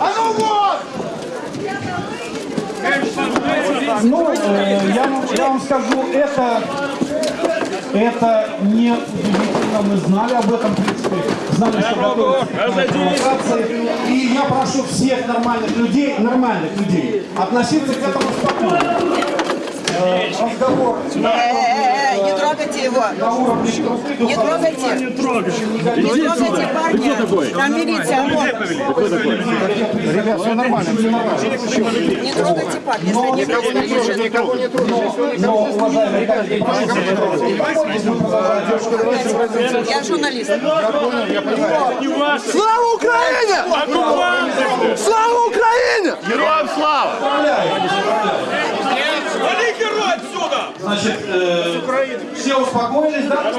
А ну вот! Ну, я, я вам скажу, это, это не удивительно. Мы знали об этом, в принципе, знали, что готовится провокации. И я прошу всех нормальных людей, нормальных людей, относиться к этому спокойно. Э, Разговор Э-э-э, не трогайте его. на уровне друг к другу. Не трогайте. Не трогайте парня. Там милиция, вот. Ребят, все нормально, все нормально. Не трогайте парня, если они Никого не трогай, никого не трогай. Но, уважаемые коллеги, мы продолжаем. Я журналист. Я понял, я понимаю. Слава Україні! Слава Україні! Героям Значит, э, все успокоились, да?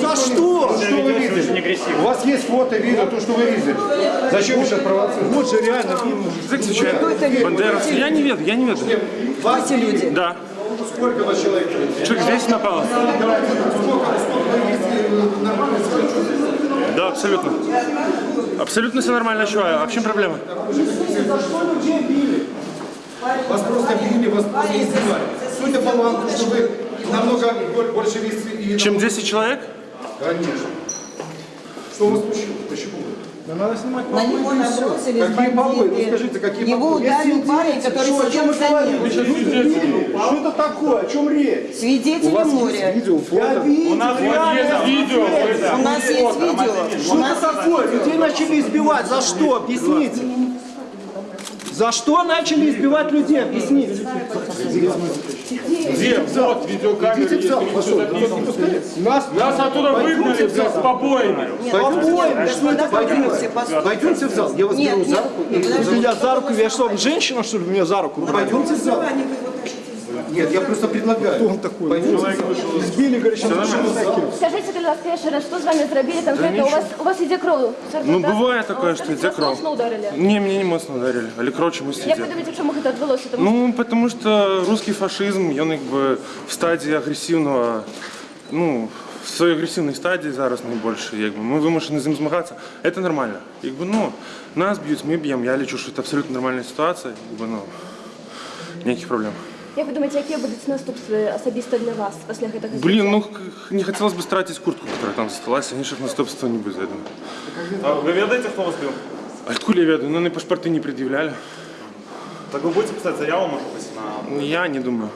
За що? Что вы видели? У вас есть фото, видео, то, что вы видели. Зачем вы сейчас провоцируете? Вот же реально. Язык случайно. Бандеровцы. Я не веду, я не веду. Кто эти люди? Да. Сколько вас человек? Человек здесь напало? Да, абсолютно. Абсолютно все нормально, чувак. А в чем проблема? Вас просто били, вас просто избивали. Судя по вам, что вы намного бо- больше весы и... Чем 10 человек? Конечно. Что у вас случилось? Почему? На него набросились Какие побои? Ну скажите, какие Его побои? ударил парень, который сидел за ним. Что это такое? О чем речь? Свидетели моря. Видео, фото? У нас видео. У нас есть видео. У Что это такое? Людей начали избивать. За что? Объясните. За что начали избивать людей? Объясните. Идите в зал, пошел. Нас, Нас оттуда выгнали с побоями. Это Пойдемте, в зал. Я вас беру за руку. меня за руку, я что, женщина, что ли, меня за руку? Пойдемте в зал. Нет, я просто предлагаю. Кто он такой? Пойдемте. Избили, говорит, сейчас Скажіть, будь ласка, ще раз, що з вами зробили конкретно? У вас, у вас іде кров? Ну, бывает такое, что идет Вас кровь. моцно ударили. Не, меня не моцно ударили. Але кров чомусь Як ви іде. думаєте, чому це відбулося? Тому Ну, потому что русский фашизм, він якби в стадії агресивного, ну, в своїй агресивній стадії зараз найбільше. Якби. Ми вимушені з ним змагатися. Це нормально. Якби, ну, нас б'ють, ми б'ємо. Я лічу, що це абсолютно нормальна ситуація. Якби, ну, ніяких проблем. як ви думаєте, які будуть наступства особисто для вас після цього? Блин, ну, к- не хотелось бы стратить куртку, которая там осталась, конечно, наступства не будет, я думаю. А вы ведаете, кто вас бил? А откуда я веду? Ну, они паспорты не предъявляли. Так вы будете писать заяву, может быть, на... Ну, Я не думаю.